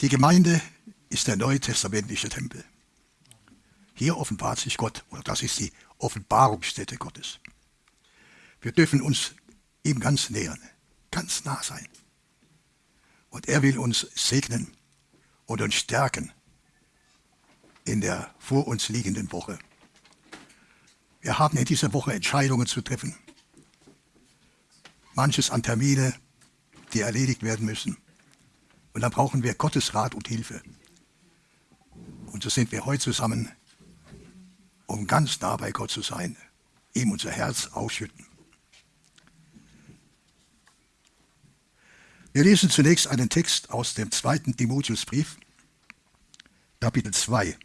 Die Gemeinde ist der neutestamentliche Tempel. Hier offenbart sich Gott, oder das ist die Offenbarungsstätte Gottes. Wir dürfen uns ihm ganz nähern, ganz nah sein. Und er will uns segnen und uns stärken in der vor uns liegenden Woche. Wir haben in dieser Woche Entscheidungen zu treffen. Manches an Termine, die erledigt werden müssen. Und dann brauchen wir Gottes Rat und Hilfe. Und so sind wir heute zusammen, um ganz nah bei Gott zu sein, ihm unser Herz ausschütten. Wir lesen zunächst einen Text aus dem zweiten Timotheusbrief, Kapitel 2,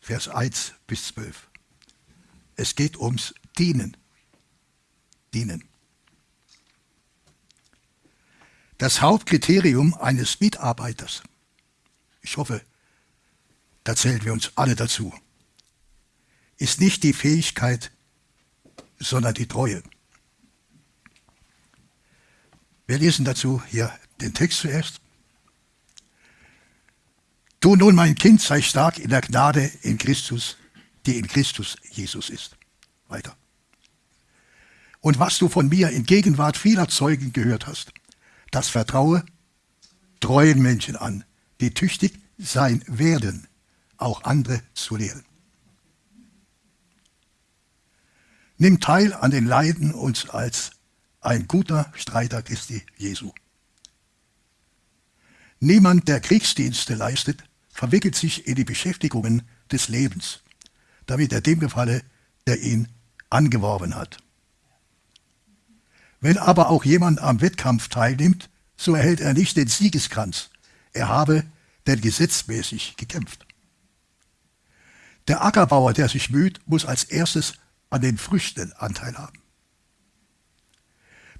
Vers 1 bis 12. Es geht ums Dienen. Dienen. Das Hauptkriterium eines Mitarbeiters, ich hoffe, da zählen wir uns alle dazu, ist nicht die Fähigkeit, sondern die Treue. Wir lesen dazu hier den Text zuerst. Du nun, mein Kind, sei stark in der Gnade in Christus, die in Christus Jesus ist. Weiter. Und was du von mir in Gegenwart vieler Zeugen gehört hast, das vertraue treuen Menschen an, die tüchtig sein werden, auch andere zu lehren. Nimm teil an den Leiden uns als ein guter Streiter Christi Jesu. Niemand, der Kriegsdienste leistet, verwickelt sich in die Beschäftigungen des Lebens, damit er dem gefalle, der ihn angeworben hat. Wenn aber auch jemand am Wettkampf teilnimmt, so erhält er nicht den Siegeskranz. Er habe denn gesetzmäßig gekämpft. Der Ackerbauer, der sich müht, muss als erstes an den Früchten Anteil haben.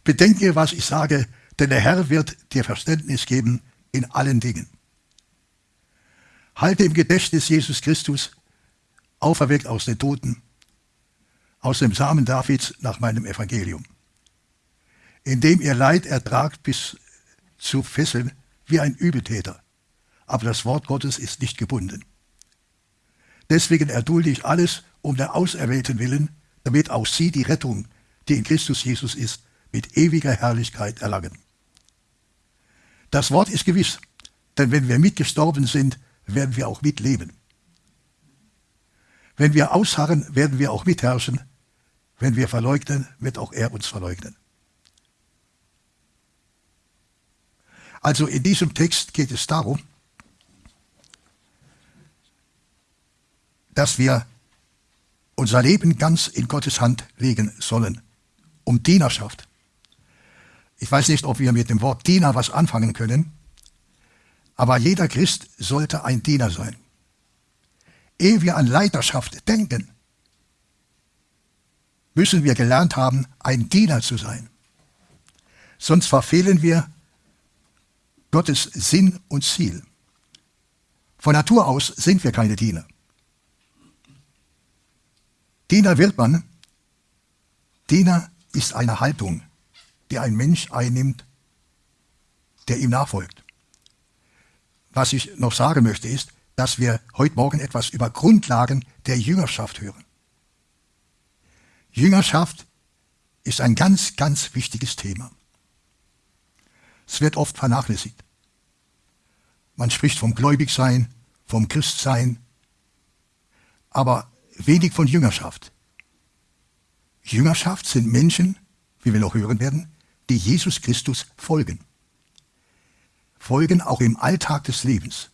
Bedenke, was ich sage, denn der Herr wird dir Verständnis geben in allen Dingen. Halte im Gedächtnis Jesus Christus, auferweckt aus den Toten, aus dem Samen Davids nach meinem Evangelium, indem ihr Leid ertragt bis zu Fesseln wie ein Übeltäter. Aber das Wort Gottes ist nicht gebunden. Deswegen erdulde ich alles um der Auserwählten willen, damit auch sie die Rettung, die in Christus Jesus ist, mit ewiger Herrlichkeit erlangen. Das Wort ist gewiss, denn wenn wir mitgestorben sind, werden wir auch mitleben. Wenn wir ausharren, werden wir auch mitherrschen. Wenn wir verleugnen, wird auch er uns verleugnen. Also in diesem Text geht es darum, dass wir unser Leben ganz in Gottes Hand legen sollen, um Dienerschaft. Ich weiß nicht, ob wir mit dem Wort Diener was anfangen können, aber jeder Christ sollte ein Diener sein. Ehe wir an Leiterschaft denken, müssen wir gelernt haben, ein Diener zu sein. Sonst verfehlen wir Gottes Sinn und Ziel. Von Natur aus sind wir keine Diener. Diener wird man. Diener ist eine Haltung die ein Mensch einnimmt, der ihm nachfolgt. Was ich noch sagen möchte, ist, dass wir heute Morgen etwas über Grundlagen der Jüngerschaft hören. Jüngerschaft ist ein ganz, ganz wichtiges Thema. Es wird oft vernachlässigt. Man spricht vom Gläubigsein, vom Christsein, aber wenig von Jüngerschaft. Jüngerschaft sind Menschen, wie wir noch hören werden, die Jesus Christus folgen. Folgen auch im Alltag des Lebens.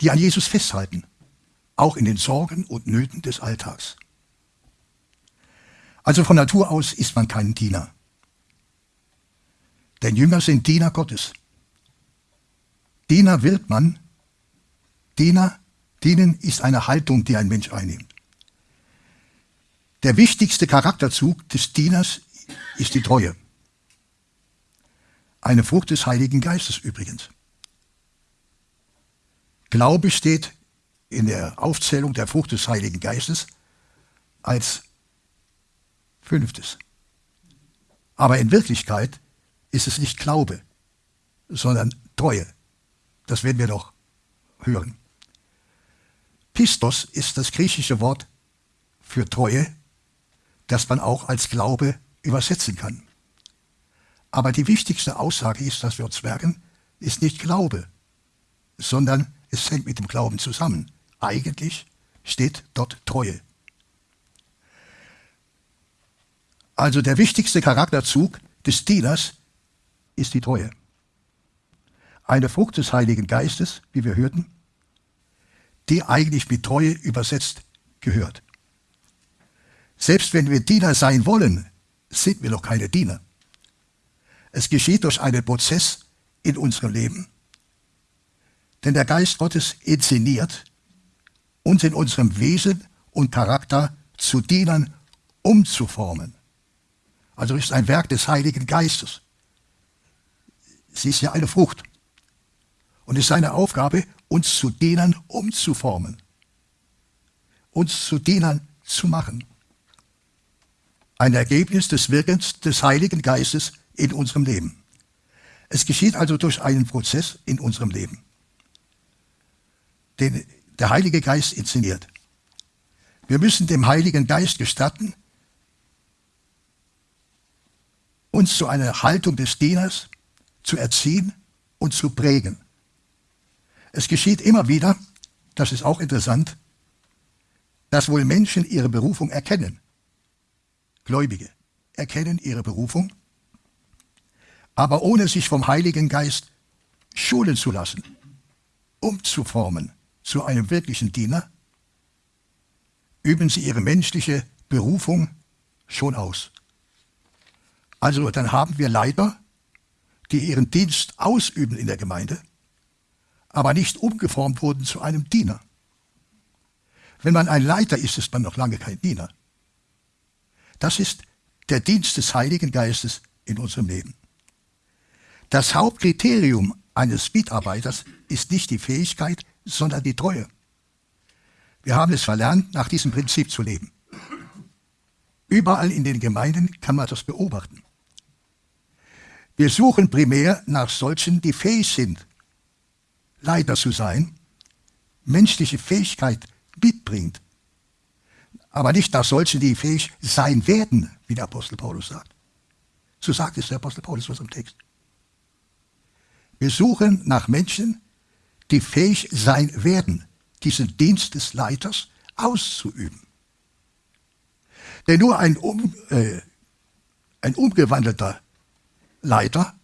Die an Jesus festhalten, auch in den Sorgen und Nöten des Alltags. Also von Natur aus ist man kein Diener. Denn Jünger sind Diener Gottes. Diener wird man. Diener, dienen ist eine Haltung, die ein Mensch einnimmt. Der wichtigste Charakterzug des Dieners ist die Treue. Eine Frucht des Heiligen Geistes übrigens. Glaube steht in der Aufzählung der Frucht des Heiligen Geistes als fünftes. Aber in Wirklichkeit ist es nicht Glaube, sondern Treue. Das werden wir doch hören. Pistos ist das griechische Wort für Treue, das man auch als Glaube übersetzen kann. Aber die wichtigste Aussage ist, dass wir uns merken, ist nicht Glaube, sondern es hängt mit dem Glauben zusammen. Eigentlich steht dort Treue. Also der wichtigste Charakterzug des Dieners ist die Treue. Eine Frucht des Heiligen Geistes, wie wir hörten, die eigentlich mit Treue übersetzt gehört. Selbst wenn wir Diener sein wollen, sind wir noch keine Diener. Es geschieht durch einen Prozess in unserem Leben. Denn der Geist Gottes inszeniert uns in unserem Wesen und Charakter zu Dienern umzuformen. Also ist ein Werk des Heiligen Geistes. Sie ist ja eine Frucht. Und es ist seine Aufgabe, uns zu Dienern umzuformen. Uns zu Dienern zu machen. Ein Ergebnis des Wirkens des Heiligen Geistes in unserem Leben. Es geschieht also durch einen Prozess in unserem Leben, den der Heilige Geist inszeniert. Wir müssen dem Heiligen Geist gestatten, uns zu einer Haltung des Dieners zu erziehen und zu prägen. Es geschieht immer wieder, das ist auch interessant, dass wohl Menschen ihre Berufung erkennen. Gläubige erkennen ihre Berufung, aber ohne sich vom Heiligen Geist schulen zu lassen, umzuformen zu einem wirklichen Diener, üben sie ihre menschliche Berufung schon aus. Also dann haben wir Leiter, die ihren Dienst ausüben in der Gemeinde, aber nicht umgeformt wurden zu einem Diener. Wenn man ein Leiter ist, ist man noch lange kein Diener. Das ist der Dienst des Heiligen Geistes in unserem Leben. Das Hauptkriterium eines Mitarbeiters ist nicht die Fähigkeit, sondern die Treue. Wir haben es verlernt, nach diesem Prinzip zu leben. Überall in den Gemeinden kann man das beobachten. Wir suchen primär nach solchen, die fähig sind, Leiter zu sein, menschliche Fähigkeit mitbringt, aber nicht nach solchen, die fähig sein werden, wie der Apostel Paulus sagt. So sagt es der Apostel Paulus was im Text. Wir suchen nach Menschen, die fähig sein werden, diesen Dienst des Leiters auszuüben. Denn nur ein, um, äh, ein umgewandelter Leiter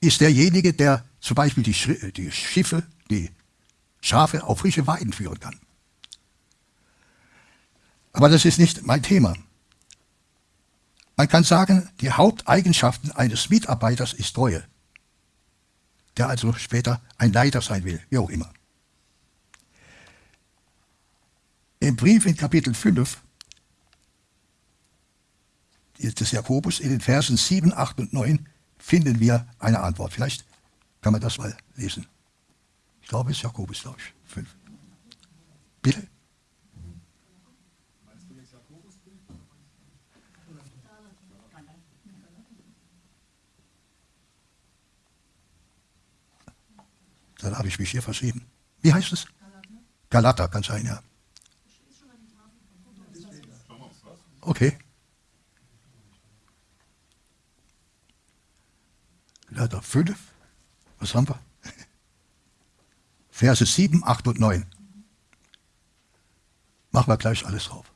ist derjenige, der zum Beispiel die, die Schiffe, die Schafe auf frische Weiden führen kann. Aber das ist nicht mein Thema. Man kann sagen, die Haupteigenschaften eines Mitarbeiters ist Treue, der also später ein Leiter sein will, wie auch immer. Im Brief in Kapitel 5 des Jakobus in den Versen 7, 8 und 9 finden wir eine Antwort. Vielleicht kann man das mal lesen. Ich glaube, es ist Jakobus, glaube ich, 5. Bitte? Dann habe ich mich hier verschrieben. Wie heißt es? Galater, kann sein, ja. Okay. Galater 5. Was haben wir? Verse 7, 8 und 9. Machen wir gleich alles drauf.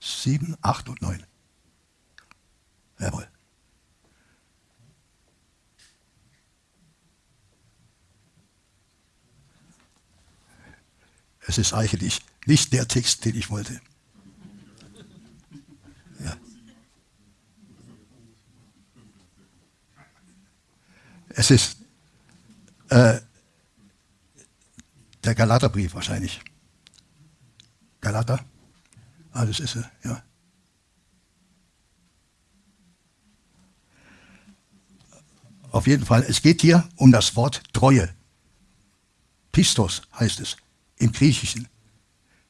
7, 8 und 9. Jawohl. Es ist eigentlich nicht der Text, den ich wollte. Es ist äh, der Galaterbrief wahrscheinlich. Galater? Ah, das ist er, ja. Auf jeden Fall, es geht hier um das Wort Treue. Pistos heißt es im Griechischen,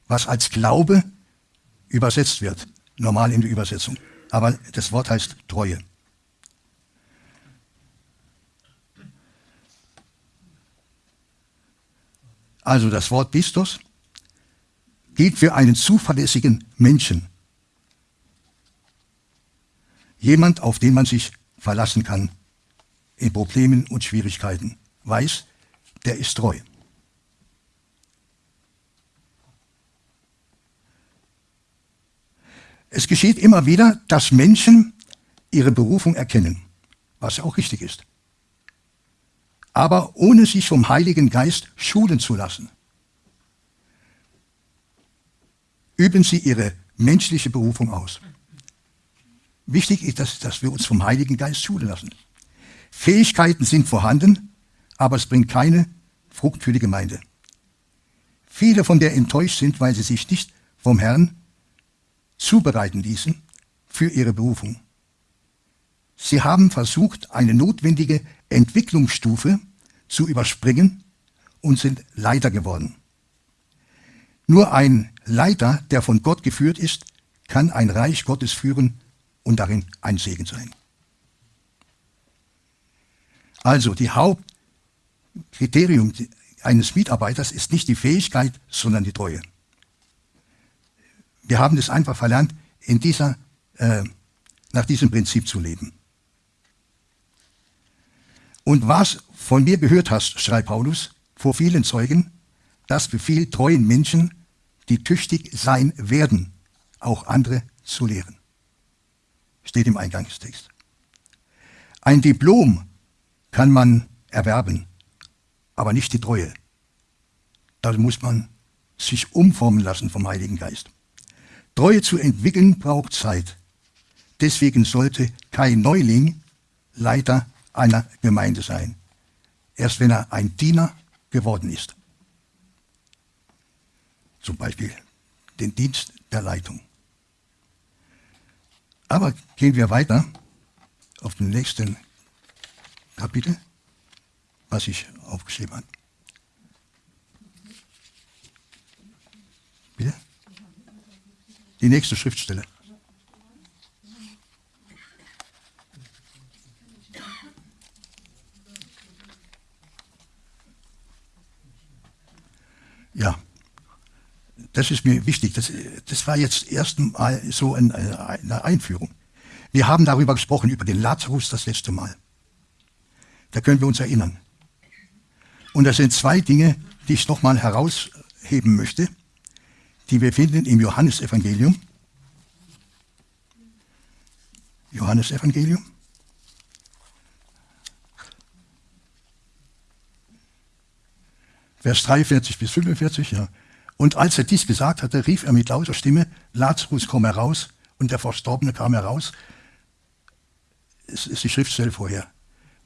was als Glaube übersetzt wird, normal in der Übersetzung. Aber das Wort heißt Treue. Also das Wort Pistos gilt für einen zuverlässigen Menschen. Jemand, auf den man sich verlassen kann in Problemen und Schwierigkeiten. Weiß, der ist treu. Es geschieht immer wieder, dass Menschen ihre Berufung erkennen, was auch richtig ist. Aber ohne sich vom Heiligen Geist schulen zu lassen, üben sie ihre menschliche Berufung aus. Wichtig ist, dass, dass wir uns vom Heiligen Geist schulen lassen. Fähigkeiten sind vorhanden, aber es bringt keine Frucht für die Gemeinde. Viele von der enttäuscht sind, weil sie sich nicht vom Herrn zubereiten ließen für ihre Berufung. Sie haben versucht, eine notwendige Entwicklungsstufe zu überspringen und sind Leiter geworden. Nur ein Leiter, der von Gott geführt ist, kann ein Reich Gottes führen und darin ein Segen sein. Also die Hauptkriterium eines Mitarbeiters ist nicht die Fähigkeit, sondern die Treue. Wir haben es einfach verlernt, in dieser, äh, nach diesem Prinzip zu leben. Und was von mir gehört hast, schreibt Paulus, vor vielen Zeugen, das befiehlt treuen Menschen, die tüchtig sein werden, auch andere zu lehren. Steht im Eingangstext. Ein Diplom kann man erwerben, aber nicht die Treue. Da muss man sich umformen lassen vom Heiligen Geist. Treue zu entwickeln braucht Zeit. Deswegen sollte kein Neuling Leiter einer Gemeinde sein. Erst wenn er ein Diener geworden ist. Zum Beispiel den Dienst der Leitung. Aber gehen wir weiter auf den nächsten Kapitel, was ich aufgeschrieben habe. Bitte? Die nächste Schriftstelle. Ja, das ist mir wichtig. Das, das war jetzt erstmal so ein, eine Einführung. Wir haben darüber gesprochen, über den Lazarus das letzte Mal. Da können wir uns erinnern. Und das sind zwei Dinge, die ich nochmal herausheben möchte die wir finden im Johannesevangelium. Johannesevangelium. Vers 43 bis 45, ja. Und als er dies gesagt hatte, rief er mit lauter Stimme, Lazarus, komm heraus. Und der Verstorbene kam heraus. Es ist die Schriftstelle vorher,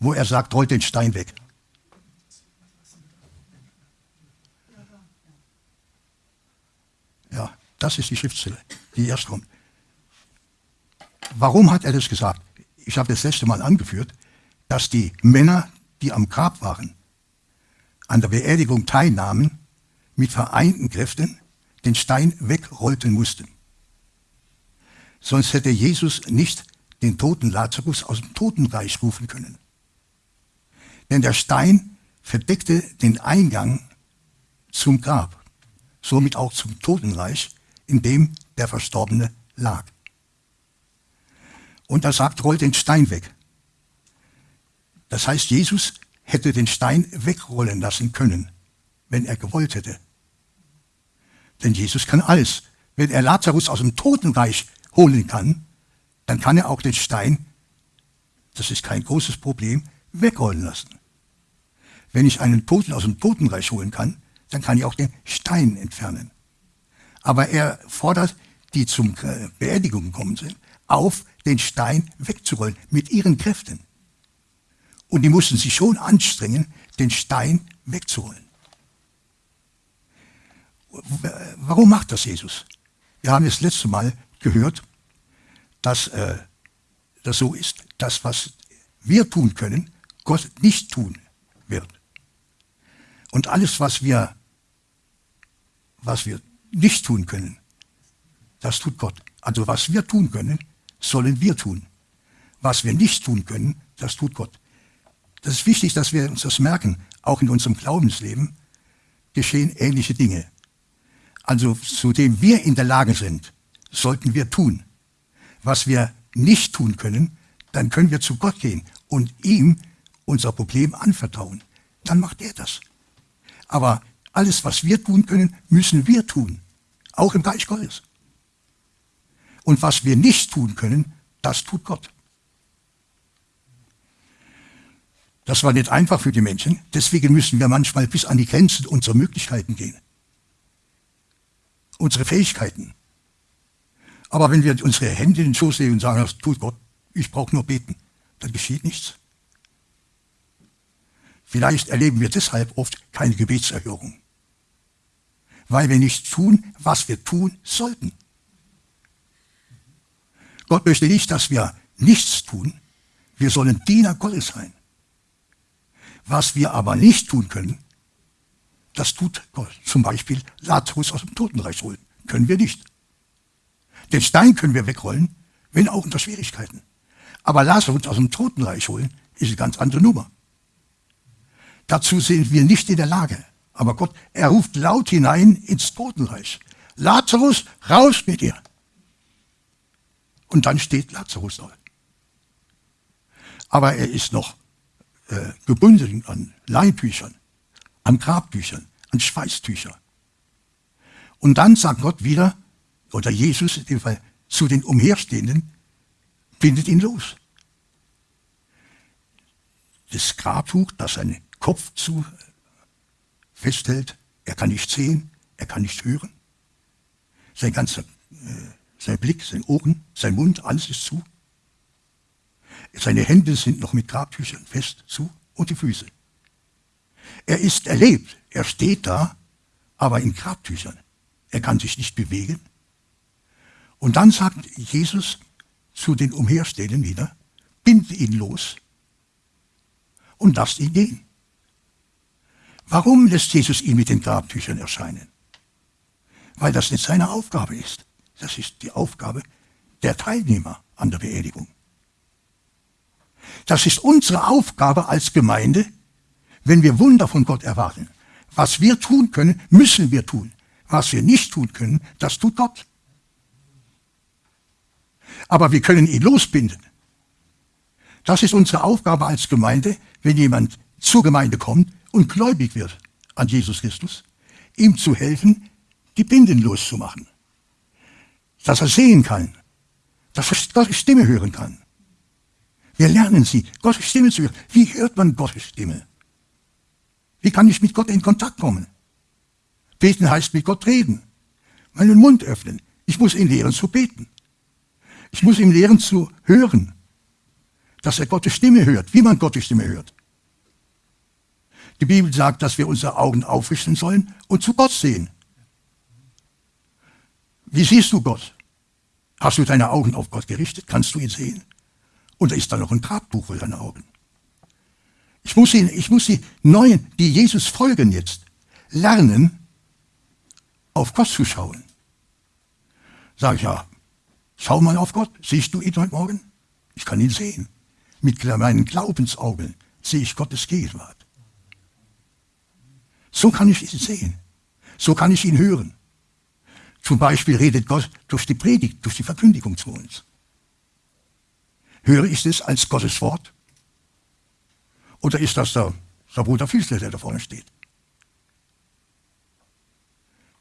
wo er sagt, rollt den Stein weg. Ja, das ist die Schriftstelle, die erst kommt. Warum hat er das gesagt? Ich habe das letzte Mal angeführt, dass die Männer, die am Grab waren, an der Beerdigung teilnahmen, mit vereinten Kräften den Stein wegrollten mussten. Sonst hätte Jesus nicht den toten Lazarus aus dem Totenreich rufen können. Denn der Stein verdeckte den Eingang zum Grab somit auch zum Totenreich, in dem der Verstorbene lag. Und er sagt, rollt den Stein weg. Das heißt, Jesus hätte den Stein wegrollen lassen können, wenn er gewollt hätte. Denn Jesus kann alles. Wenn er Lazarus aus dem Totenreich holen kann, dann kann er auch den Stein, das ist kein großes Problem, wegrollen lassen. Wenn ich einen Toten aus dem Totenreich holen kann, dann kann ich auch den Stein entfernen. Aber er fordert die zum Beerdigung gekommen sind, auf, den Stein wegzurollen mit ihren Kräften. Und die mussten sich schon anstrengen, den Stein wegzurollen. Warum macht das Jesus? Wir haben das letzte Mal gehört, dass äh, das so ist, dass was wir tun können, Gott nicht tun wird. Und alles, was wir was wir nicht tun können, das tut Gott. Also was wir tun können, sollen wir tun. Was wir nicht tun können, das tut Gott. Das ist wichtig, dass wir uns das merken, auch in unserem Glaubensleben. geschehen ähnliche Dinge. Also zu dem wir in der Lage sind, sollten wir tun. Was wir nicht tun können, dann können wir zu Gott gehen und ihm unser Problem anvertrauen. Dann macht er das. Aber alles, was wir tun können, müssen wir tun. Auch im Geist Gottes. Und was wir nicht tun können, das tut Gott. Das war nicht einfach für die Menschen. Deswegen müssen wir manchmal bis an die Grenzen unserer Möglichkeiten gehen. Unsere Fähigkeiten. Aber wenn wir unsere Hände in den Schoß legen und sagen, das tut Gott, ich brauche nur beten, dann geschieht nichts. Vielleicht erleben wir deshalb oft keine Gebetserhörung. Weil wir nicht tun, was wir tun sollten. Gott möchte nicht, dass wir nichts tun. Wir sollen Diener Gottes sein. Was wir aber nicht tun können, das tut Gott. Zum Beispiel Lazarus aus dem Totenreich holen. Können wir nicht. Den Stein können wir wegrollen, wenn auch unter Schwierigkeiten. Aber Lazarus aus dem Totenreich holen, ist eine ganz andere Nummer. Dazu sind wir nicht in der Lage. Aber Gott, er ruft laut hinein ins Totenreich. Lazarus, raus mit dir. Und dann steht Lazarus dort. Aber er ist noch äh, gebunden an Leihbüchern, an Grabbüchern, an Schweißtüchern. Und dann sagt Gott wieder, oder Jesus in dem Fall, zu den Umherstehenden, bindet ihn los. Das Grabtuch, das seinen Kopf zu festhält, er kann nicht sehen, er kann nicht hören. Sein ganzer, äh, sein Blick, sein Ohren, sein Mund, alles ist zu. Seine Hände sind noch mit Grabtüchern fest zu und die Füße. Er ist erlebt, er steht da, aber in Grabtüchern. Er kann sich nicht bewegen. Und dann sagt Jesus zu den Umherstehenden wieder, binde ihn los und lasst ihn gehen. Warum lässt Jesus ihn mit den Grabtüchern erscheinen? Weil das nicht seine Aufgabe ist. Das ist die Aufgabe der Teilnehmer an der Beerdigung. Das ist unsere Aufgabe als Gemeinde, wenn wir Wunder von Gott erwarten. Was wir tun können, müssen wir tun. Was wir nicht tun können, das tut Gott. Aber wir können ihn losbinden. Das ist unsere Aufgabe als Gemeinde, wenn jemand zur Gemeinde kommt und gläubig wird an Jesus Christus, ihm zu helfen, die Binden loszumachen. Dass er sehen kann, dass er Gottes Stimme hören kann, wir lernen sie, Gottes Stimme zu hören. Wie hört man Gottes Stimme? Wie kann ich mit Gott in Kontakt kommen? Beten heißt mit Gott reden. Meinen Mund öffnen. Ich muss ihn lehren zu beten. Ich muss ihm lehren zu hören. Dass er Gottes Stimme hört, wie man Gottes Stimme hört. Die Bibel sagt, dass wir unsere Augen aufrichten sollen und zu Gott sehen. Wie siehst du Gott? Hast du deine Augen auf Gott gerichtet? Kannst du ihn sehen? Und da ist da noch ein Grabbuch vor deinen Augen. Ich muss, ihn, ich muss die Neuen, die Jesus folgen jetzt, lernen, auf Gott zu schauen. Sag ich, ja, schau mal auf Gott. Siehst du ihn heute Morgen? Ich kann ihn sehen. Mit meinen Glaubensaugen sehe ich Gottes Gegenwart. So kann ich ihn sehen. So kann ich ihn hören. Zum Beispiel redet Gott durch die Predigt, durch die Verkündigung zu uns. Höre ich das als Gottes Wort? Oder ist das der, der Bruder Fiesler, der da vorne steht?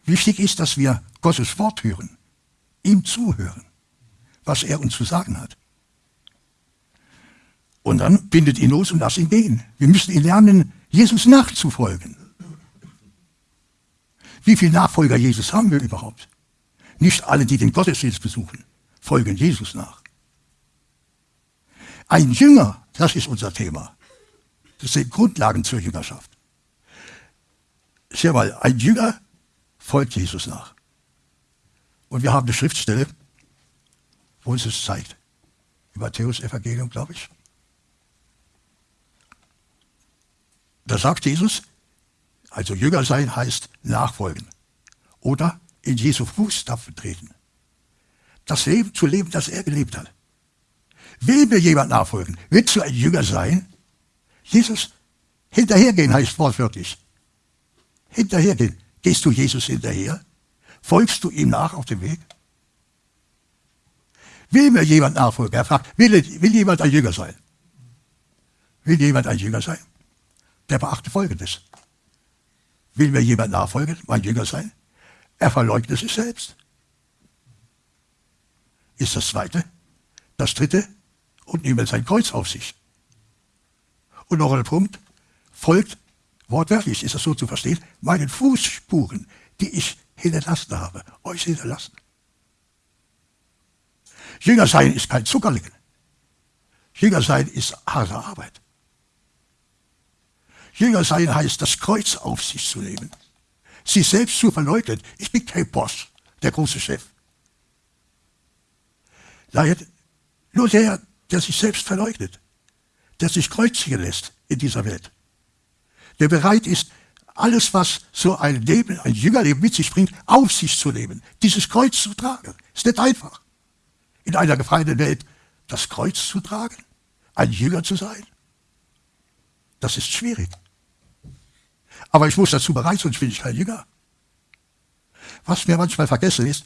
Wichtig ist, dass wir Gottes Wort hören, ihm zuhören, was er uns zu sagen hat. Und dann bindet ihn los und lasst ihn gehen. Wir müssen ihn lernen, Jesus nachzufolgen. Wie viele Nachfolger Jesus haben wir überhaupt? Nicht alle, die den Gottesdienst besuchen, folgen Jesus nach. Ein Jünger, das ist unser Thema. Das sind Grundlagen zur Jüngerschaft. Schau mal, ein Jünger folgt Jesus nach. Und wir haben eine Schriftstelle, wo uns das zeigt. Im Matthäus-Evangelium, glaube ich. Da sagt Jesus, also Jünger sein heißt nachfolgen. Oder in Jesu Fußstapfen treten. Das Leben zu leben, das er gelebt hat. Will mir jemand nachfolgen? Willst du ein Jünger sein? Jesus hinterhergehen heißt wortwörtlich. hinterhergehen. Gehst du Jesus hinterher? Folgst du ihm nach auf dem Weg? Will mir jemand nachfolgen? Er fragt, will, will jemand ein Jünger sein? Will jemand ein Jünger sein? Der beachte Folgendes. Will mir jemand nachfolgen, mein Jünger sein? Er verleugnet sich selbst. Ist das zweite. Das dritte, und nehme sein Kreuz auf sich. Und noch ein Punkt, folgt wortwörtlich, ist das so zu verstehen, meinen Fußspuren, die ich hinterlassen habe, euch hinterlassen. Jünger sein ist kein Zuckerling. Jünger sein ist harte Arbeit. Jünger sein heißt, das Kreuz auf sich zu nehmen. Sich selbst zu verleugnen. Ich bin kein Boss, der große Chef. Nur der, der sich selbst verleugnet, der sich kreuzigen lässt in dieser Welt, der bereit ist, alles, was so ein Leben, ein Jüngerleben mit sich bringt, auf sich zu nehmen, dieses Kreuz zu tragen. Ist nicht einfach. In einer gefallenen Welt das Kreuz zu tragen, ein Jünger zu sein, das ist schwierig. Aber ich muss dazu bereit, sonst bin ich kein Jünger. Was mir manchmal vergessen ist,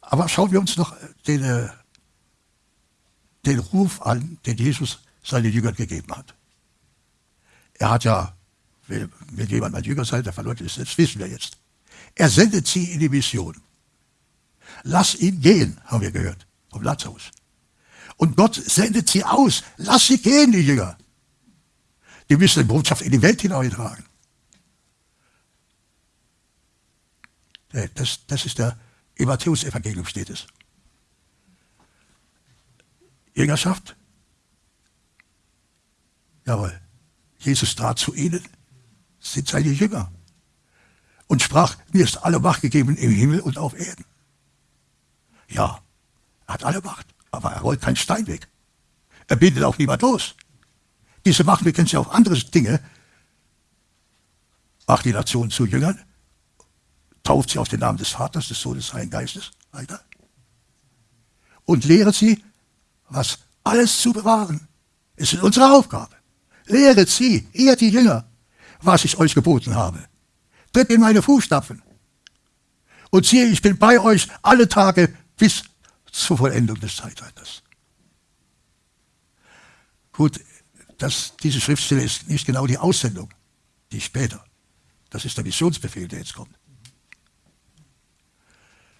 aber schauen wir uns noch den, äh, den Ruf an, den Jesus seinen Jüngern gegeben hat. Er hat ja, will, will jemand mein Jünger sein, der verleugnet ist, das wissen wir jetzt. Er sendet sie in die Mission. Lass ihn gehen, haben wir gehört, vom Lazarus. Und Gott sendet sie aus. Lass sie gehen, die Jünger. Die müssen die Botschaft in die Welt hineintragen. Das, das ist der, im Matthäus-Evangelium steht es. Jüngerschaft? Jawohl. Jesus trat zu ihnen, sind seine Jünger und sprach, mir ist alle Macht gegeben im Himmel und auf Erden. Ja, er hat alle Macht, aber er rollt keinen Stein weg. Er bindet auch niemand los. Diese Macht, wir kennen sie auf andere Dinge, macht die Nation zu Jüngern, tauft sie auf den Namen des Vaters, des Sohnes, des Heiligen Geistes, weiter. Und lehret sie, was alles zu bewahren. Ist unsere Aufgabe. Lehret sie, ihr die Jünger, was ich euch geboten habe. Tritt in meine Fußstapfen. Und siehe, ich bin bei euch alle Tage bis zur Vollendung des Zeitalters. Gut, das, diese Schriftstelle ist nicht genau die Aussendung, die später. Das ist der Missionsbefehl, der jetzt kommt.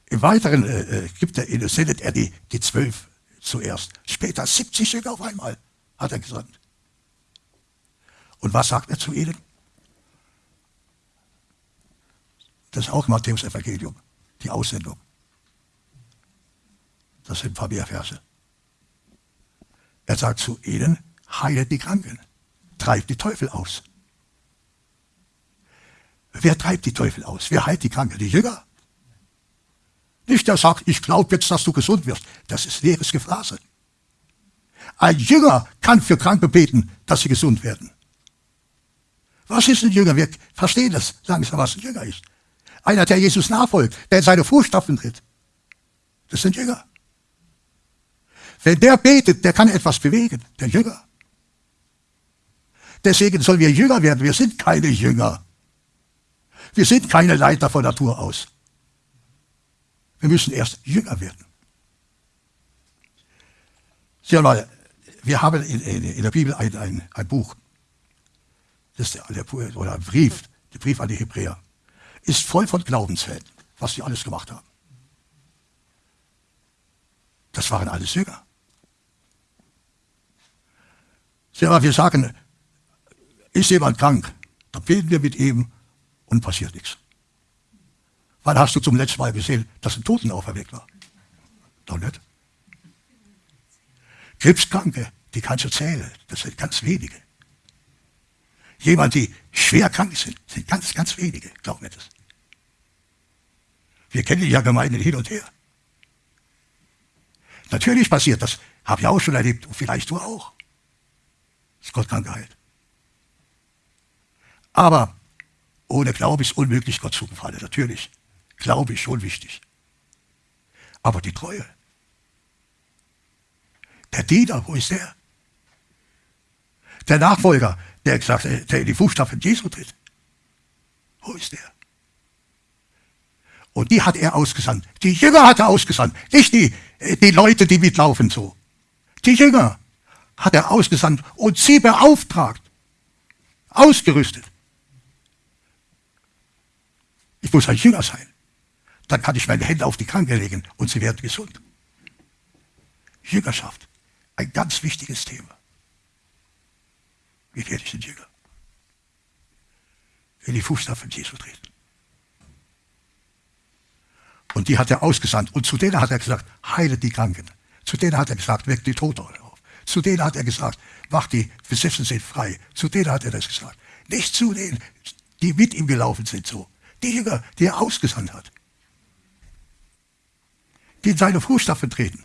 Im Weiteren äh, äh gibt er, sendet er die, die zwölf zuerst. Später 70 Jünger auf einmal, hat er gesagt. Und was sagt er zu ihnen? Das ist auch Matthäus Evangelium, die Aussendung. Das sind ein paar mehr Verse. Er sagt zu ihnen, heilet die Kranken, treibt die Teufel aus. Wer treibt die Teufel aus? Wer heilt die Kranken? Die Jünger? Nicht der sagt, ich glaube jetzt, dass du gesund wirst. Das ist leeres Gefrase. Ein Jünger kann für Kranke beten, dass sie gesund werden. Was ist ein Jünger? Wir verstehen das langsam, was ein Jünger ist. Einer, der Jesus nachfolgt, der in seine Fußstapfen tritt. Das sind Jünger. Wenn der betet, der kann etwas bewegen, der Jünger. Deswegen sollen wir Jünger werden. Wir sind keine Jünger. Wir sind keine Leiter von Natur aus. Wir müssen erst Jünger werden. Sieh mal, wir haben in, in, in der Bibel ein, ein, ein, Buch, das ist der, oder ein Brief, der Brief an die Hebräer, ist voll von Glaubenshelden, was sie alles gemacht haben. Das waren alles Jünger. Mal, wir sagen, ist jemand krank, dann beten wir mit ihm und passiert nichts. Wann hast du zum letzten Mal gesehen, dass ein Toten auferweckt war? Doch nicht. Krebskranke, die kannst du zählen. Das sind ganz wenige. Jemand, die schwer krank sind, sind ganz, ganz wenige. Glaub mir das. Wir kennen ja Gemeinden hin und her. Natürlich passiert das. Habe ich auch schon erlebt. Und vielleicht du auch. Ist Gott krank geheilt. Aber ohne Glaube ist unmöglich, Gott zu gefallen. Natürlich. Glaube ist schon wichtig. Aber die Treue. Der Diener, wo ist der? Der Nachfolger, der, gesagt, der in die Fußstapfen Jesu tritt. Wo ist der? Und die hat er ausgesandt. Die Jünger hat er ausgesandt. Nicht die, die Leute, die mitlaufen so. Die Jünger hat er ausgesandt und sie beauftragt. Ausgerüstet. Ich muss ein Jünger sein. Dann kann ich meine Hände auf die Kranke legen und sie werden gesund. Jüngerschaft. Ein ganz wichtiges Thema. Wie werde ich ein Jünger? In die Fußstapfen Jesu treten. Und die hat er ausgesandt. Und zu denen hat er gesagt, heile die Kranken. Zu denen hat er gesagt, weckt die Toten auf. Zu denen hat er gesagt, macht die Besessen sind frei. Zu denen hat er das gesagt. Nicht zu denen, die mit ihm gelaufen sind so. Die Jünger, die er ausgesandt hat. Die in seine Fußstapfen treten.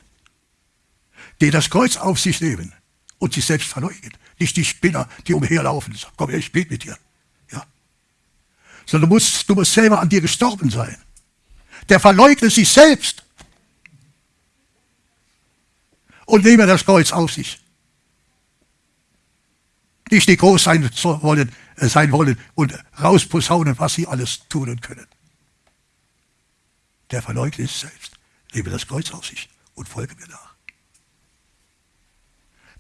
Die das Kreuz auf sich nehmen und sich selbst verleugnen. Nicht die Spinner, die umherlaufen und sagen, komm her, ich bete mit dir. Ja. Sondern du musst, du musst selber an dir gestorben sein der verleugnet sich selbst und nehme das Kreuz auf sich. Nicht die groß sein wollen, äh, sein wollen und rausposaunen, was sie alles tun können. Der verleugnet sich selbst, nehme das Kreuz auf sich und folge mir nach.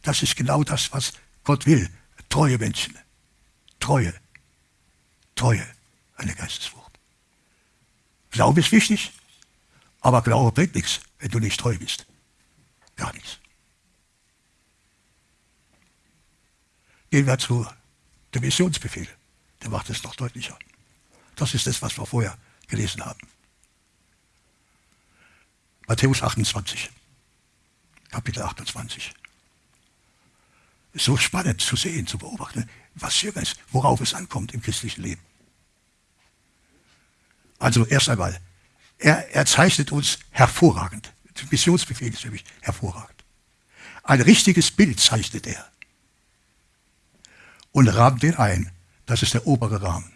Das ist genau das, was Gott will. Treue Menschen. Treue. Treue. Eine Geisteswurst. Glaube ist wichtig, aber Glaube bringt nichts, wenn du nicht treu bist. Gar nichts. Gehen wir zu dem Missionsbefehl. Der macht es noch deutlicher. Das ist das, was wir vorher gelesen haben. Matthäus 28, Kapitel 28. Ist so spannend zu sehen, zu beobachten, was Jünger ist, worauf es ankommt im christlichen Leben. Also erst einmal, er, er zeichnet uns hervorragend. Missionsbefehl ist mich hervorragend. Ein richtiges Bild zeichnet er und rahmt den ein. Das ist der obere Rahmen.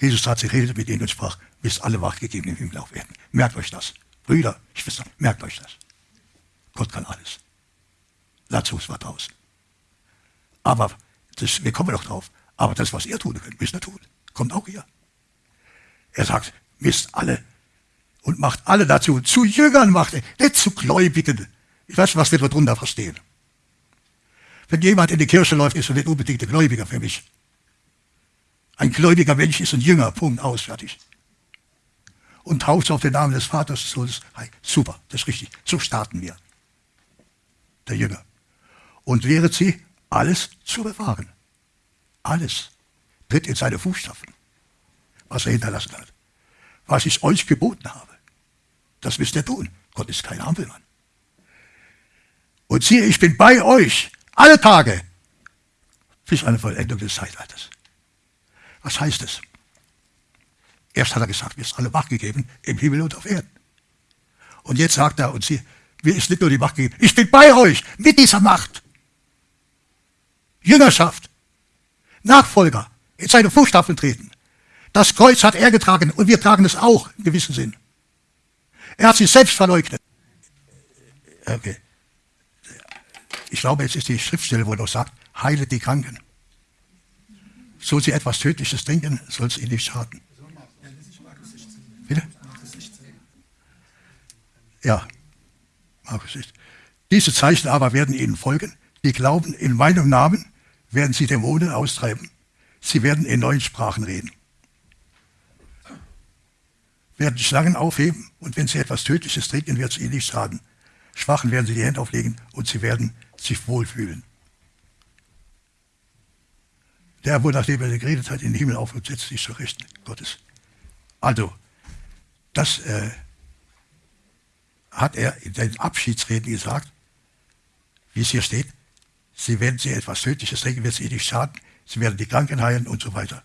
Jesus hat sich redet mit ihnen und sprach, bis alle wachgegeben im Himmel auf werden. Merkt euch das. Brüder, Schwestern, merkt euch das. Gott kann alles. Lazarus war draußen. Aber das, wir kommen noch drauf. Aber das, was ihr tun könnt, müsst ihr tun. Kommt auch hier. Er sagt, misst alle und macht alle dazu. Zu Jüngern macht er, nicht zu Gläubigen. Ich weiß, was wir darunter verstehen. Wenn jemand in die Kirche läuft, ist er nicht unbedingt ein Gläubiger für mich. Ein gläubiger Mensch ist ein Jünger, Punkt, aus, fertig. Und tauft auf den Namen des Vaters, des Sohnes. Hey, super, das ist richtig. So starten wir. Der Jünger. Und wäret sie, alles zu bewahren. Alles. Tritt in seine Fußstapfen was er hinterlassen hat. Was ich euch geboten habe, das müsst ihr tun. Gott ist kein Ampelmann. Und siehe, ich bin bei euch alle Tage bis eine Vollendung des Zeitalters. Was heißt es? Erst hat er gesagt, mir ist alle Macht gegeben im Himmel und auf Erden. Und jetzt sagt er, und sie, mir ist nicht nur die Macht gegeben, ich bin bei euch mit dieser Macht. Jüngerschaft, Nachfolger, in seine Fußstapfen treten. Das Kreuz hat er getragen und wir tragen es auch in gewissem Sinn. Er hat sich selbst verleugnet. Okay. Ich glaube, jetzt ist die Schriftstelle, wo er noch sagt, heile die Kranken. Soll sie etwas Tödliches trinken, soll es ihnen nicht schaden. Bitte? Ja, Markus 16. Diese Zeichen aber werden ihnen folgen. Die glauben, in meinem Namen werden sie Dämonen austreiben. Sie werden in neuen Sprachen reden werden Schlangen aufheben und wenn sie etwas Tödliches trinken, wird es ihnen nicht schaden. Schwachen werden sie die Hände auflegen und sie werden sich wohlfühlen. Der, wo nachdem er geredet hat, in den Himmel auf und setzt sich zur Rechten Gottes. Also, das äh, hat er in seinen Abschiedsreden gesagt, wie es hier steht. Sie werden sie etwas Tödliches trinken, wird es ihnen nicht schaden. Sie werden die Kranken heilen und so weiter.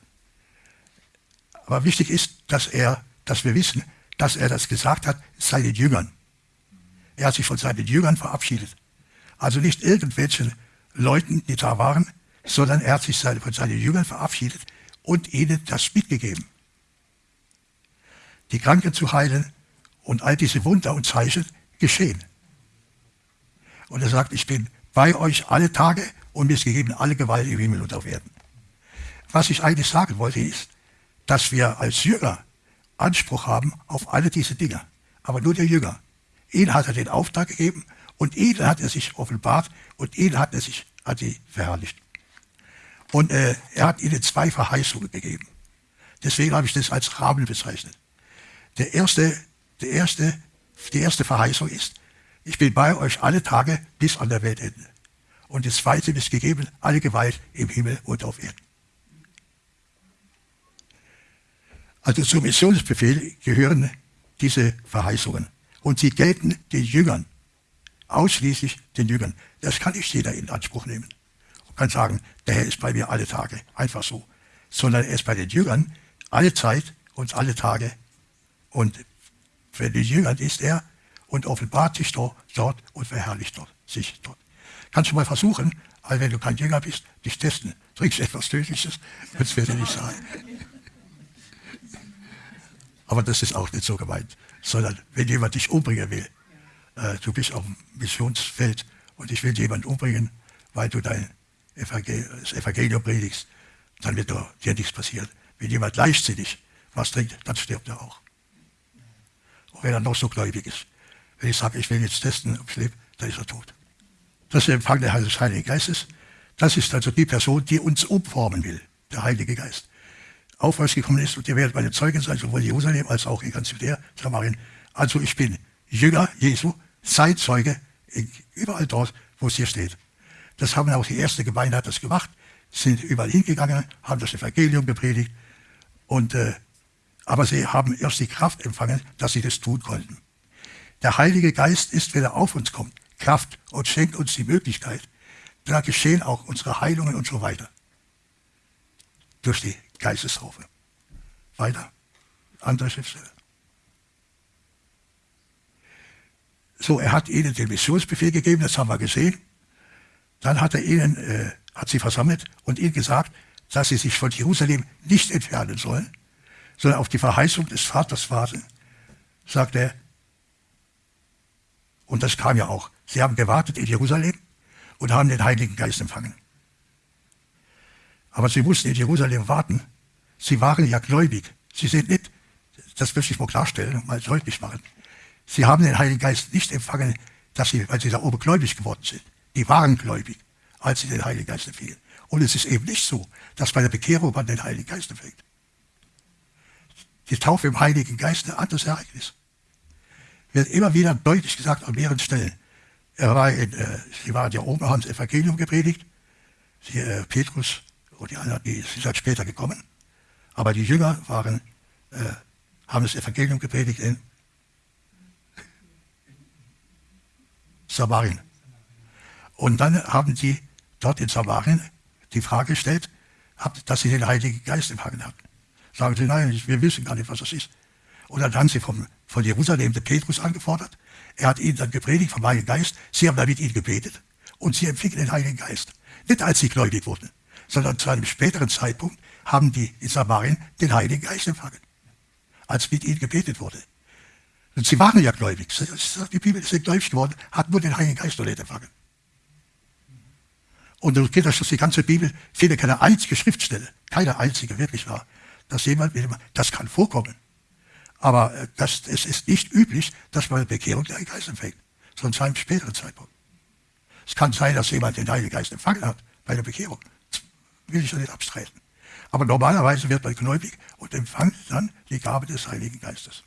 Aber wichtig ist, dass er dass wir wissen, dass er das gesagt hat, seinen Jüngern. Er hat sich von seinen Jüngern verabschiedet. Also nicht irgendwelchen Leuten, die da waren, sondern er hat sich von seinen Jüngern verabschiedet und ihnen das mitgegeben. Die Kranken zu heilen und all diese Wunder und Zeichen geschehen. Und er sagt, ich bin bei euch alle Tage und mir ist gegeben alle Gewalt im Himmel und auf Erden. Was ich eigentlich sagen wollte ist, dass wir als Jünger Anspruch haben auf alle diese Dinge. Aber nur der Jünger. Ihnen hat er den Auftrag gegeben und ihnen hat er sich offenbart und ihnen hat er sich hat sie verherrlicht. Und äh, er hat ihnen zwei Verheißungen gegeben. Deswegen habe ich das als Rahmen bezeichnet. Der erste, der erste, die erste Verheißung ist, ich bin bei euch alle Tage bis an der Weltende. Und das zweite ist gegeben, alle Gewalt im Himmel und auf Erden. Also zum Missionsbefehl gehören diese Verheißungen. Und sie gelten den Jüngern, ausschließlich den Jüngern. Das kann nicht jeder in Anspruch nehmen. Und kann sagen, der Herr ist bei mir alle Tage, einfach so. Sondern er ist bei den Jüngern alle Zeit und alle Tage. Und Jüngern ist er und offenbart sich dort, und verherrlicht dort, sich dort. Kannst du mal versuchen, weil wenn du kein Jünger bist, dich testen. Trinkst etwas Tödliches, das werde ich nicht sagen. Aber das ist auch nicht so gemeint. Sondern wenn jemand dich umbringen will, äh, du bist auf dem Missionsfeld und ich will jemanden umbringen, weil du dein Evangel das Evangelium predigst, dann wird dir nichts passieren. Wenn jemand leichtsinnig was trinkt, dann stirbt er auch. Wenn er noch so gläubig ist. Wenn ich sage, ich will jetzt testen, ob ich lebe, dann ist er tot. Das ist der Empfang des Heiligen Geistes. Das ist also die Person, die uns umformen will, der Heilige Geist aufwärts gekommen ist und ihr werdet meine Zeugen sein, sowohl in Jerusalem als auch in ganz Judäa, Samarien. Also ich bin Jünger Jesu, Zeitzeuge, überall dort, wo es hier steht. Das haben auch die erste Gemeinde hat das gemacht, sind überall hingegangen, haben das Evangelium gepredigt und äh, aber sie haben erst die Kraft empfangen, dass sie das tun konnten. Der Heilige Geist ist, wenn er auf uns kommt, Kraft und schenkt uns die Möglichkeit. Da geschehen auch unsere Heilungen und so weiter. Durch die Geistestaufe. Weiter. Andere Schriftstelle. So, er hat ihnen den Missionsbefehl gegeben, das haben wir gesehen. Dann hat er ihnen, äh, hat sie versammelt und ihnen gesagt, dass sie sich von Jerusalem nicht entfernen sollen, sondern auf die Verheißung des Vaters warten. Sagt er, und das kam ja auch. Sie haben gewartet in Jerusalem und haben den Heiligen Geist empfangen. Aber sie mussten in Jerusalem warten, Sie waren ja gläubig. Sie sind nicht, das möchte ich mal klarstellen und mal deutlich machen. Sie haben den Heiligen Geist nicht empfangen, dass sie, weil sie da oben gläubig geworden sind. Die waren gläubig, als sie den Heiligen Geist empfingen. Und es ist eben nicht so, dass bei der Bekehrung man den Heiligen Geist empfängt. Die Taufe im Heiligen Geist ist ein anderes Ereignis. Wird immer wieder deutlich gesagt an mehreren Stellen. Er war in, äh, sie waren ja oben, haben das Evangelium gepredigt. Sie, äh, Petrus und die anderen, die sind halt später gekommen. Aber die Jünger waren, äh, haben das Evangelium gepredigt in Samarien. Und dann haben sie dort in Samarien die Frage gestellt, dass sie den Heiligen Geist empfangen hatten. Sagen sie, nein, wir wissen gar nicht, was das ist. Und dann haben sie vom, von Jerusalem den Petrus angefordert. Er hat ihnen dann gepredigt vom Heiligen Geist. Sie haben dann mit ihnen gebetet. Und sie empfingen den Heiligen Geist. Nicht als sie gläubig wurden, sondern zu einem späteren Zeitpunkt, haben die in Samarien den Heiligen Geist empfangen, als mit ihnen gebetet wurde. Und sie waren ja gläubig. Die Bibel ist gläubig geworden, hat nur den Heiligen Geist noch nicht empfangen. Und du kennst das die ganze Bibel, finde keine einzige Schriftstelle, keine einzige wirklich war, dass jemand, das kann vorkommen. Aber äh, das, es ist nicht üblich, dass man Bekehrung Heiligen Geist empfängt, sondern zu einem späteren Zeitpunkt. Es kann sein, dass jemand den Heiligen Geist empfangen hat bei der Bekehrung. Das will ich ja nicht abstreiten. Aber normalerweise wird man gläubig und empfängt dann die Gabe des Heiligen Geistes.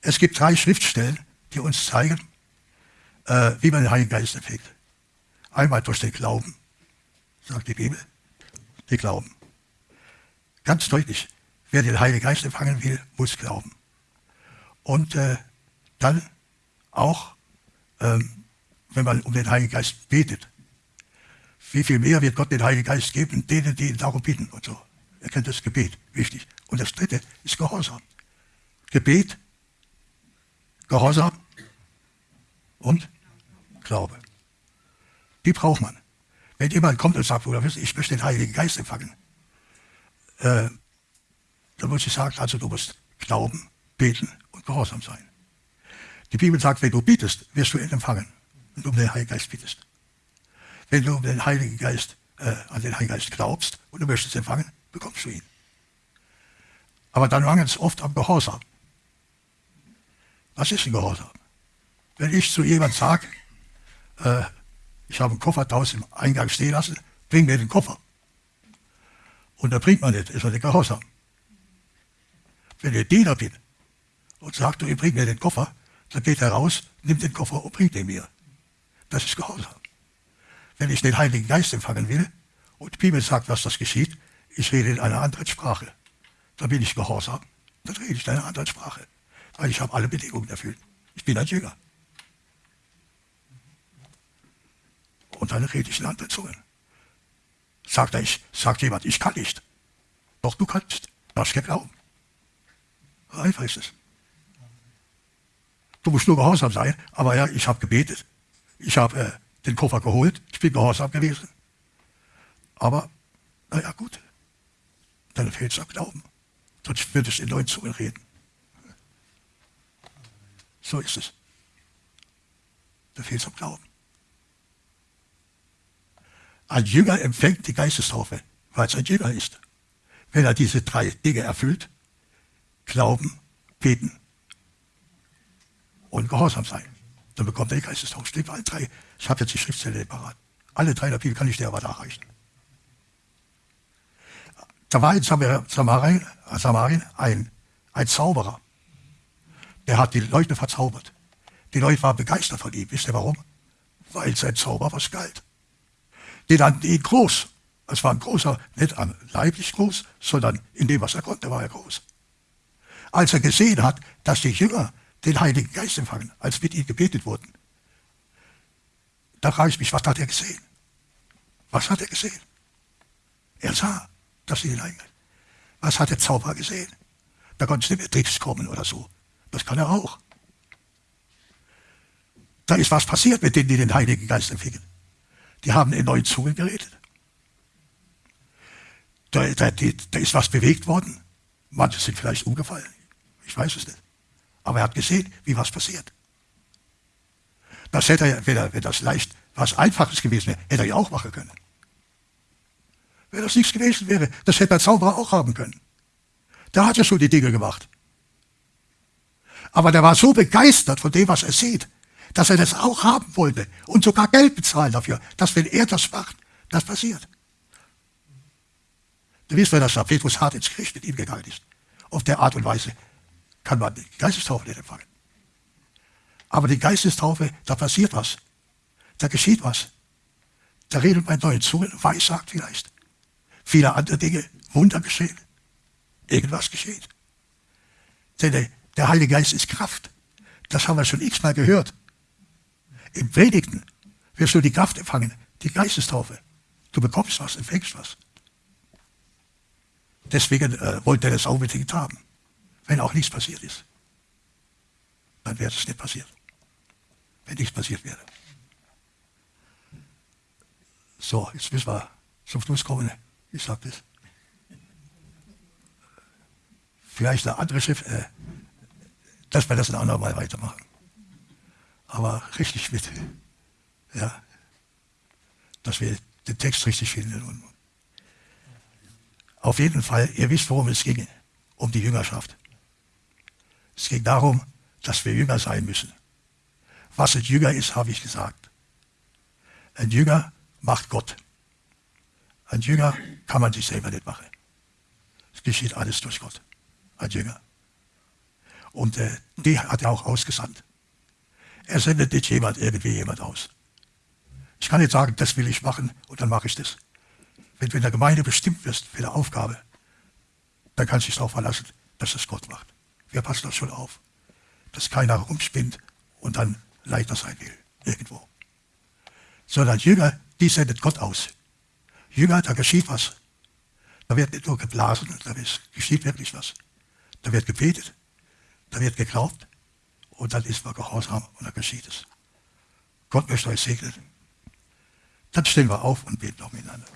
Es gibt drei Schriftstellen, die uns zeigen, äh, wie man den Heiligen Geist empfängt. Einmal durch den Glauben, sagt die Bibel, die Glauben. Ganz deutlich, wer den Heiligen Geist empfangen will, muss glauben. Und äh, dann auch, ähm, wenn man um den Heiligen Geist betet, wie viel mehr wird Gott den Heiligen Geist geben, denen, die ihn darum bitten und so. Er kennt das Gebet, wichtig. Und das dritte ist Gehorsam. Gebet, Gehorsam und Glaube. Die braucht man. Wenn jemand kommt und sagt, ich möchte den Heiligen Geist empfangen, äh, dann ich sagen, also du musst glauben, beten und gehorsam sein. Die Bibel sagt, wenn du bietest, wirst du ihn empfangen, wenn du um den Heiligen Geist bietest. Wenn du den Heiligen Geist, äh, an den Heiligen Geist glaubst und du möchtest empfangen, bekommst du ihn. Aber dann mangelt es oft am Gehorsam. Was ist ein Gehorsam? Wenn ich zu jemand sage, äh, ich habe einen Koffer draußen im Eingang stehen lassen, bring mir den Koffer. Und da bringt man nicht, ist er nicht gehorsam. Wenn ich Diener bin und sagt, du, bring mir den Koffer, dann geht er raus, nimmt den Koffer und bringt ihn mir. Das ist Gehorsam. Wenn ich den Heiligen Geist empfangen will und die Bibel sagt, was das geschieht, ich rede in einer anderen Sprache. Dann bin ich gehorsam. Dann rede ich in einer anderen Sprache. Weil ich habe alle Bedingungen erfüllt. Ich bin ein Jünger. Und dann rede ich in anderen Zungen. Sagt, er, ich, sagt jemand, ich kann nicht. Doch du kannst. Du hast geglaubt. Einfach ist es. Du musst nur gehorsam sein. Aber ja, ich habe gebetet. Ich habe äh, den Koffer geholt. Ich bin gehorsam gewesen. Aber, naja, gut. Dann fehlt es am Glauben. Sonst würdest du in neuen Zungen reden. So ist es. Da fehlt es am Glauben. Ein Jünger empfängt die Geistestaufe, weil es ein Jünger ist. Wenn er diese drei Dinge erfüllt, Glauben, Beten und Gehorsam sein, dann bekommt er die Geistestaufe. Steht bei allen drei. Ich habe jetzt die Schriftstelle parat. Alle drei der Bibel kann ich dir aber nachreichen. Da war in Samarien, Samarien ein, ein Zauberer. Der hat die Leute verzaubert. Die Leute waren begeistert von ihm. Wisst ihr warum? Weil sein Zauber was galt. Die nannten ihn groß. Es war ein großer, nicht leiblich groß, sondern in dem, was er konnte, war er groß. Als er gesehen hat, dass die Jünger den Heiligen Geist empfangen, als mit ihm gebetet wurden, da frage ich mich, was hat er gesehen? Was hat er gesehen? Er sah, dass sie den Heiligen Geist. Was hat der Zauberer gesehen? Da konnte es nicht mehr Tricks kommen oder so. Das kann er auch. Da ist was passiert mit denen, die den Heiligen Geist empfingen. Die haben in neuen Zungen geredet. Da, da, da ist was bewegt worden. Manche sind vielleicht umgefallen. Ich weiß es nicht. Aber er hat gesehen, wie was passiert. Das hätte er, wenn, er, wenn das leicht, was Einfaches gewesen wäre, hätte er ja auch machen können. Wenn das nichts gewesen wäre, das hätte der Zauberer auch haben können. Der hat ja schon die Dinge gemacht. Aber der war so begeistert von dem, was er sieht, dass er das auch haben wollte und sogar Geld bezahlen dafür, dass wenn er das macht, das passiert. Du wisst, das sagt, Petrus hart ins Gericht mit ihm gegangen ist. Auf der Art und Weise kann man die Geistestaufe nicht empfangen. Aber die Geistestaufe, da passiert was. Da geschieht was. Da redet man neuen Zungen, weissagt vielleicht. Viele andere Dinge, Wunder geschehen. Irgendwas geschieht. Denn der Heilige Geist ist Kraft. Das haben wir schon x-mal gehört. Im Predigten wirst du die Kraft empfangen, die Geistestaufe. Du bekommst was, empfängst was. Deswegen äh, wollte er das unbedingt haben. Wenn auch nichts passiert ist, dann wäre es nicht passiert. Wenn nichts passiert wäre. So, jetzt müssen wir zum Schluss kommen. Ich sage das. Vielleicht eine andere Schrift, äh, dass wir das ein andermal weitermachen aber richtig mit. Ja, dass wir den Text richtig finden. Auf jeden Fall, ihr wisst, worum es ging, um die Jüngerschaft. Es ging darum, dass wir Jünger sein müssen. Was ein Jünger ist, habe ich gesagt. Ein Jünger macht Gott. Ein Jünger kann man sich selber nicht machen. Es geschieht alles durch Gott. Ein Jünger. Und äh, die hat er auch ausgesandt. Er sendet nicht jemand irgendwie jemand aus. Ich kann nicht sagen, das will ich machen und dann mache ich das. Wenn du in der Gemeinde bestimmt wirst für eine Aufgabe, dann kannst du dich darauf verlassen, dass das Gott macht. Wir passen das schon auf, dass keiner rumspinnt und dann Leiter sein will, irgendwo. Sondern Jünger, die sendet Gott aus. Jünger, da geschieht was. Da wird nicht nur geblasen, da geschieht wirklich was. Da wird gebetet, da wird geglaubt, und dann ist man gehorsam und dann geschieht es. Gott möchte euch segnen. Dann stehen wir auf und beten noch miteinander.